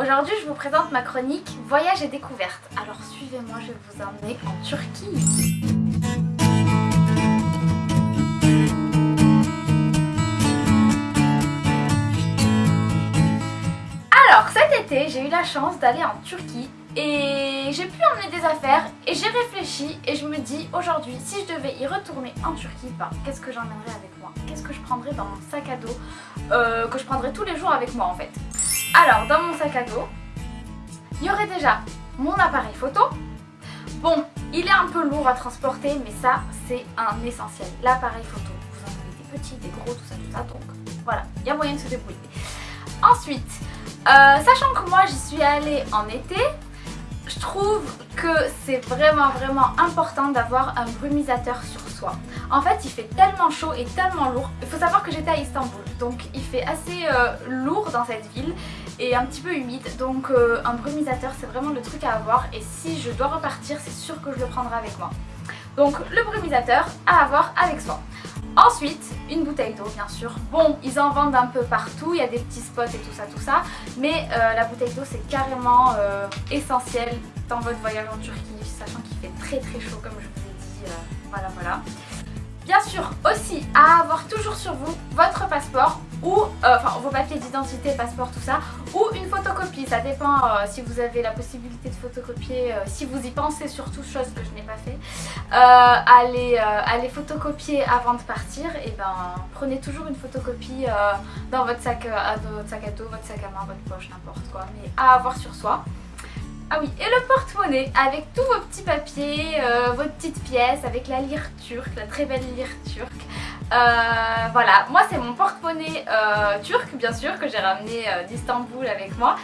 aujourd'hui je vous présente ma chronique Voyage et découverte. Alors suivez-moi, je vais vous emmener en Turquie. Alors cet été j'ai eu la chance d'aller en Turquie et j'ai pu emmener des affaires et j'ai réfléchi et je me dis aujourd'hui si je devais y retourner en Turquie, ben, qu'est-ce que j'emmènerais avec moi? Qu'est-ce que je prendrais dans mon sac à dos euh, que je prendrais tous les jours avec moi en fait? Alors, dans mon sac à dos, il y aurait déjà mon appareil photo. Bon, il est un peu lourd à transporter, mais ça, c'est un essentiel. L'appareil photo, vous en avez des petits, des gros, tout ça, tout ça. Donc, voilà, il y a moyen de se débrouiller. Ensuite, euh, sachant que moi, j'y suis allée en été, je trouve que c'est vraiment, vraiment important d'avoir un brumisateur sur soi. En fait, il fait tellement chaud et tellement lourd. Il faut savoir que j'étais à Istanbul, donc il fait assez euh, lourd dans cette ville et un petit peu humide. Donc euh, un brumisateur, c'est vraiment le truc à avoir. Et si je dois repartir, c'est sûr que je le prendrai avec moi. Donc le brumisateur à avoir avec soi. Ensuite, une bouteille d'eau bien sûr. Bon, ils en vendent un peu partout, il y a des petits spots et tout ça, tout ça. Mais euh, la bouteille d'eau c'est carrément essentiel dans votre voyage en Turquie, sachant qu'il fait très très chaud comme je vous ai dit. voilà, voilà. Bien sûr aussi à avoir toujours sur vous votre passeport ou euh, enfin vos papiers d'identité, passeport, tout ça, ou une photocopie. Ça dépend euh, si vous avez la possibilité de photocopier, euh, si vous y pensez surtout, chose que je n'ai pas fait, à les, photocopier avant de partir. Et ben prenez toujours une photocopie dans votre sac, à, votre sac à dos, votre sac à main, votre poche, n'importe quoi, mais à avoir sur soi. Ah oui, et le porte-monnaie avec tous vos petits papiers, vos petites pièces, avec la lyre turque, la très belle lyre turque. Euh, voilà, moi c'est mon porte-monnaie euh, turc bien sûr que j'ai ramené d'Istanbul avec moi.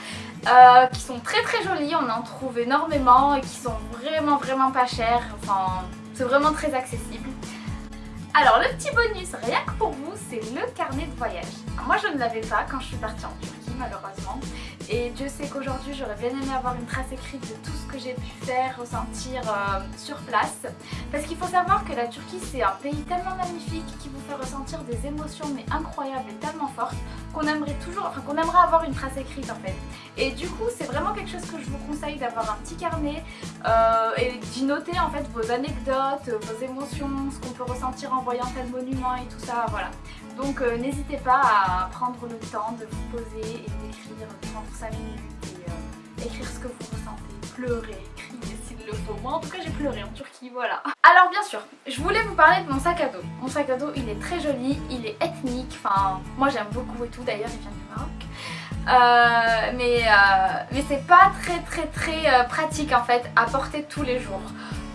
qui sont très très jolis, on en trouve énormément et qui sont vraiment vraiment pas chers, enfin c'est vraiment très accessible. Alors le petit bonus, rien que pour vous, c'est le carnet de voyage. moi je ne l'avais pas quand je suis partie en Turquie malheureusement. Et Dieu sait qu'aujourd'hui j'aurais bien aimé avoir une trace écrite de tout ce que j'ai pu faire, ressentir euh, sur place. Parce qu'il faut savoir que la Turquie c'est un pays tellement magnifique qui vous fait ressentir des émotions mais incroyables et tellement fortes qu'on aimerait toujours, avoir une trace écrite en fait. Et du coup c'est vraiment quelque chose que je vous conseille d'avoir un petit carnet euh, et d'y noter en fait vos anecdotes, vos émotions, ce qu'on peut ressentir en voyant tel monument et tout ça, voilà. Donc euh, n'hésitez pas à prendre le temps de vous poser et d'écrire, prendre 5 minutes écrire ce que vous ressentez, pleurer, crier s'il le faut. Moi en tout cas j'ai pleuré en Turquie, voilà. Alors bien sûr, je voulais vous parler de mon sac à dos. Mon sac à dos il est très joli, il est ethnique, enfin moi j'aime beaucoup et tout, d'ailleurs il vient du Maroc. Euh, mais mais c'est pas très très très pratique en fait à porter tous les jours.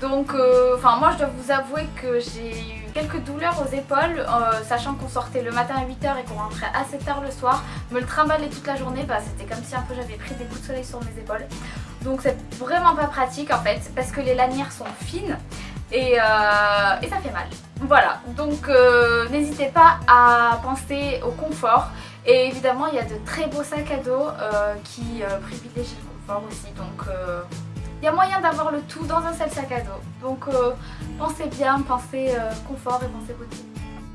Donc, enfin moi je dois vous avouer que j'ai quelques douleurs aux épaules, euh, sachant qu'on sortait le matin à 8h et qu'on rentrait assez tard le soir. Me le trimballer toute la journée, bah, c'était comme si un peu j'avais pris des coups de soleil sur mes épaules. Donc c'est vraiment pas pratique en fait, parce que les lanières sont fines et, euh, ça fait mal. Voilà, donc euh, n'hésitez pas à penser au confort. Et évidemment, il y a de très beaux sacs à dos qui privilégient le confort aussi. Donc il y a moyen d'avoir le tout dans un seul sac à dos. Donc euh, pensez bien, pensez euh, confort et pensez beauté.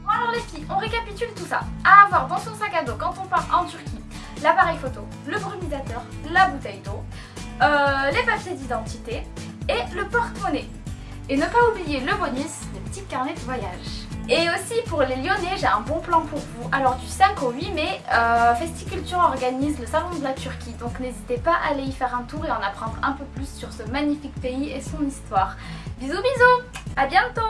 Bon alors les filles, on récapitule tout ça. À avoir dans son sac à dos quand on part en Turquie, l'appareil photo, le brumisateur, la bouteille d'eau, euh, les papiers d'identité et le porte-monnaie. Et ne pas oublier le bonus, le petit carnet de voyage. Et aussi pour les Lyonnais, j'ai un bon plan pour vous. Alors du 5 au 8 mai, euh, Festiculture organise le Salon de la Turquie. Donc n'hésitez pas à aller y faire un tour et en apprendre un peu plus sur ce magnifique pays et son histoire. Bisous bisous À bientôt